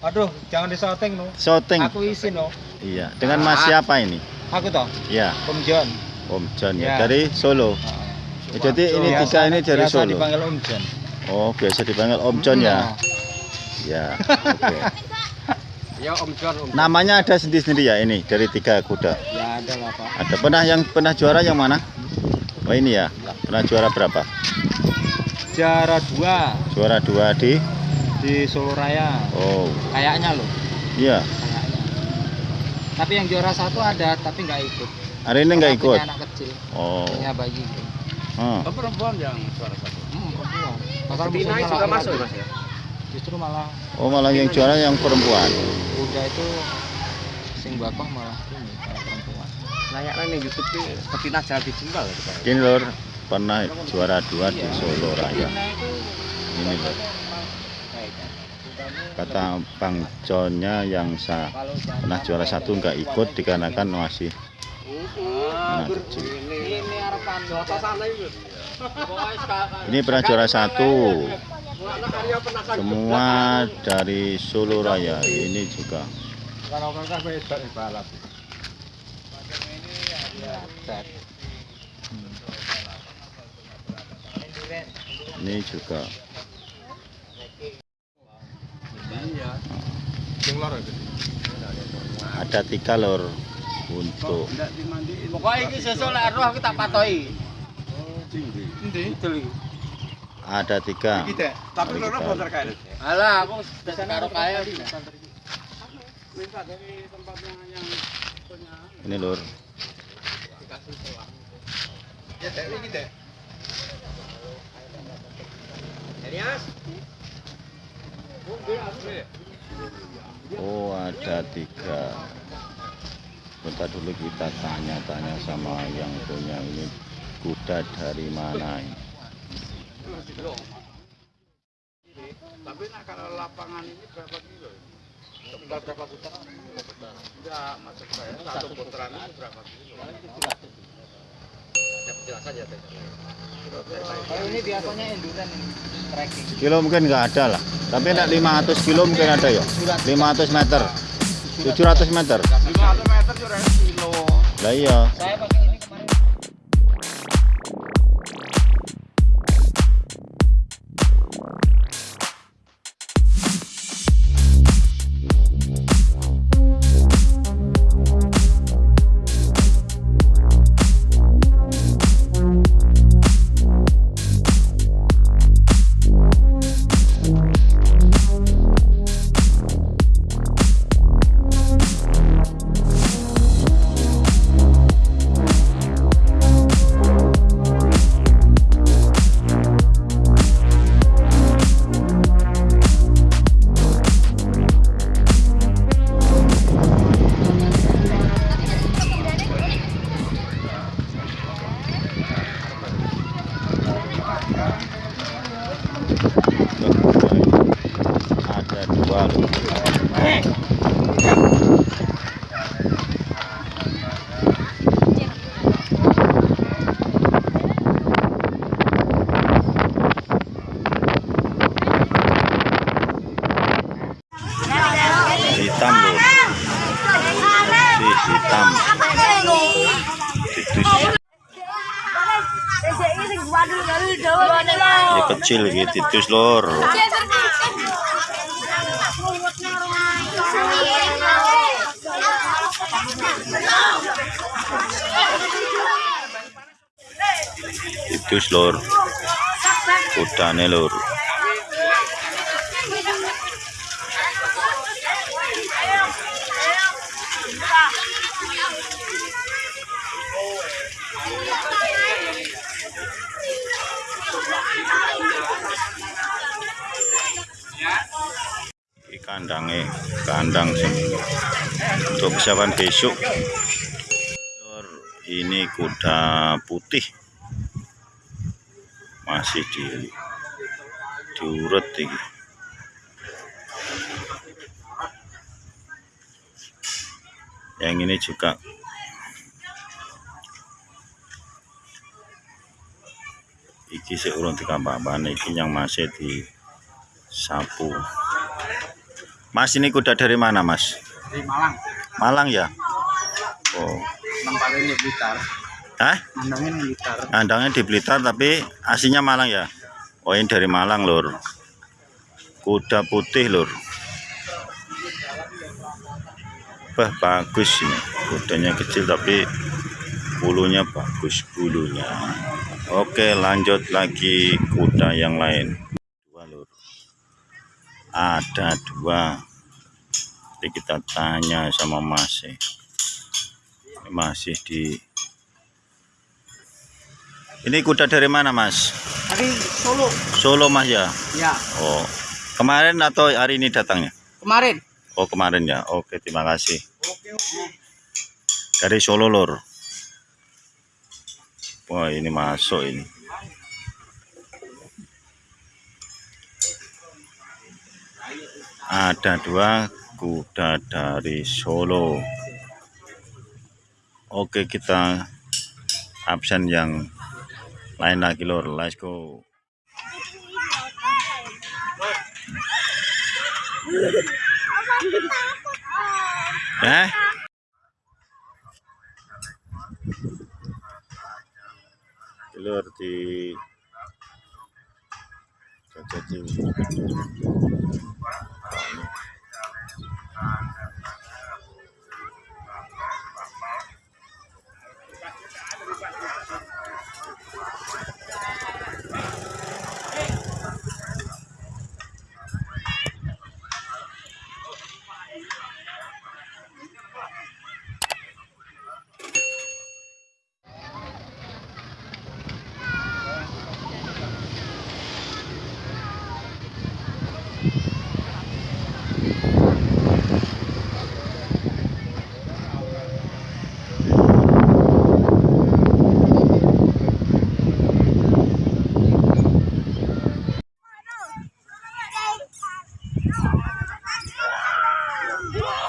Aduh, jangan disoting no. Shooting. Aku izin no. Iya. Dengan Mas Ah. siapa ini? Aku toh, Ya, Om John. Om John ya. Ya. Dari Solo. Ah. Jadi ini Biasa- tiga ini dari biasa Solo. dipanggil Om John. Oh, biasa dipanggil Om John ya. Hmm. Ya. Oke. Ya Om John, Om. Namanya ada sendiri-sendiri ya ini dari tiga kuda. Ya ada lah Pak. Ada pernah yang pernah juara yang mana? Oh ini ya. Pernah juara berapa? Juara dua Juara dua di. Di Solo Raya. Oh, Kayaknya loh, iya. kayaknya. Tapi yang juara satu ada, tapi nggak ikut. Hari ini nggak ikut. punya anak kecil, Oh. punya bayi. gitu. Hmm. Oh, perempuan yang suara satu. Hmm, perempuan. Pasal musuhnya juga masuk mas ya? Justru malah Oh malah yang juara yang perempuan. kuda itu sing bakoh malah ini malah perempuan. Layaknya nih YouTube ini betina jangan dijual gitu Pak. Ini lor pernah juara dua di Iya. Solo Raya. Ini lor. Kata Bang Johnnya yang sa kalau jangan pernah juara satu nggak ikut dikarenakan masih anak kecil. ini pernah juara satu. Semua dari Solo Raya. Ini juga. Ini juga. Ada tiga lor. Untuk Pokoknya ini sesuatu lah roh kita patoi. ada tiga. Tapi Mari roh kita- bocor kayak Alah, aku sudah karo kaya. Ini lor. Oh ada tiga. Bentar dulu kita tanya-tanya sama yang punya ini kuda dari mana ini. Tapi nak kalau lapangan ini berapa kilo? Berapa putaran? Enggak, maksud saya satu putaran berapa kilo? Ada ya? Kalau ini biasanya endurance ini, trekking. Kilo mungkin nggak ada lah. Tapi nak 500 kilo mungkin ada ya. 500 meter. 700 meter. 500 meter juga kilo. Lah iya. Saya pakai Ya kecil gitu titus lor. Titus lor. Kudane lor. Kandangnya kandang sini untuk persiapan besok. Ini kuda putih. Masih di diurut ini. Yang ini juga. Iki seurung dikampang iki yang masih di sapu Mas ini kuda dari mana mas? Di Malang. Malang ya? Oh, Tempatnya di Blitar. Hah? Mandangnya di Blitar. Kandangnya di Blitar tapi aslinya Malang ya? Oh ini dari Malang lur. Kuda putih lur. Wah bagus ini. Kudanya kecil tapi bulunya bagus bulunya. Oke lanjut lagi kuda yang lain. Ada dua. Nanti kita tanya sama Mas. Ini Masih di ini kuda dari mana mas? Dari Solo. Solo mas ya? Ya, Oh kemarin atau hari ini datangnya? kemarin. Oh kemarin ya. Oke terima kasih. Oke, oke. Dari Solo lor. Wah ini masuk ini. Ada dua kuda dari Solo. Oke kita absen yang lain lagi lor. Let's go. Eh? Lur di Jajaji. Yeah!